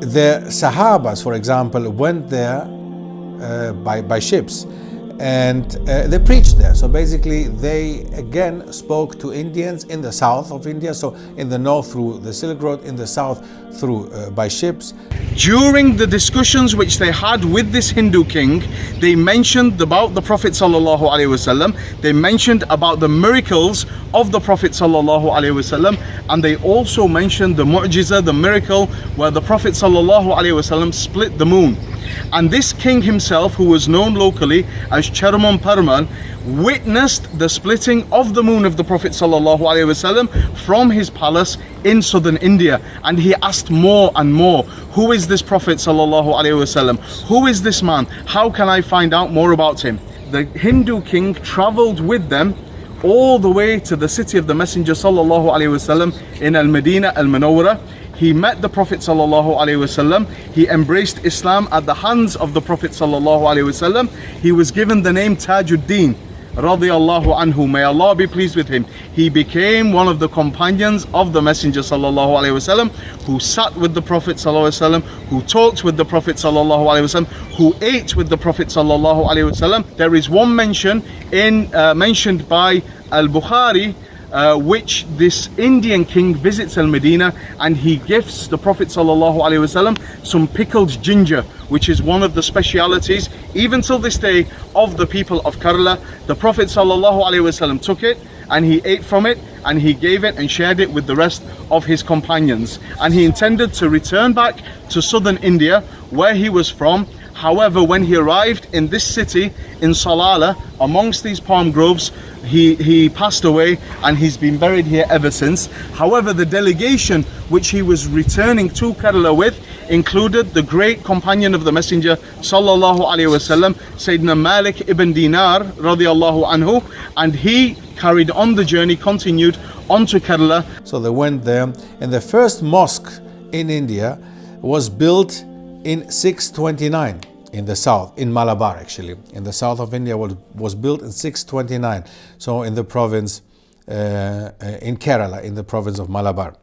the Sahabas, for example, went there uh, by, by ships and uh, they preached there. So basically, they again spoke to Indians in the south of India. So in the north through the Silk Road, in the south through uh, by ships. During the discussions which they had with this Hindu king, they mentioned about the Prophet sallallahu alaihi wasallam. They mentioned about the miracles of the Prophet sallallahu alaihi wasallam, and they also mentioned the mu'jiza, the miracle where the Prophet sallallahu alaihi wasallam split the moon. And this king himself, who was known locally as Cheraman Perumal, witnessed the splitting of the moon of the Prophet wasallam from his palace in southern India. And he asked more and more, who is this Prophet wasallam? Who is this man? How can I find out more about him? The Hindu king traveled with them all the way to the city of the Messenger sallallahu in Al-Medina Al-Manawwara he met the Prophet ﷺ. He embraced Islam at the hands of the Prophet ﷺ. He was given the name Tajuddin radiallahu anhu may Allah be pleased with him he became one of the companions of the messenger sallallahu alaihi wasallam who sat with the prophet sallallahu alaihi wasallam who talked with the prophet sallallahu alaihi wasallam who ate with the prophet sallallahu alaihi wasallam there is one mention in uh, mentioned by al-bukhari uh, which this Indian king visits Al-Medina and he gifts the Prophet ﷺ some pickled ginger which is one of the specialities even till this day of the people of Kerala. The Prophet ﷺ took it and he ate from it and he gave it and shared it with the rest of his companions and he intended to return back to southern India where he was from However, when he arrived in this city, in Salala, amongst these palm groves, he, he passed away and he's been buried here ever since. However, the delegation which he was returning to Kerala with included the great companion of the Messenger, Sallallahu Alaihi Wasallam, Sayyidina Malik ibn Dinar, radiallahu anhu, and he carried on the journey, continued on to Kerala. So they went there, and the first mosque in India was built in 629 in the south, in Malabar actually, in the south of India was, was built in 629. So in the province, uh, in Kerala, in the province of Malabar.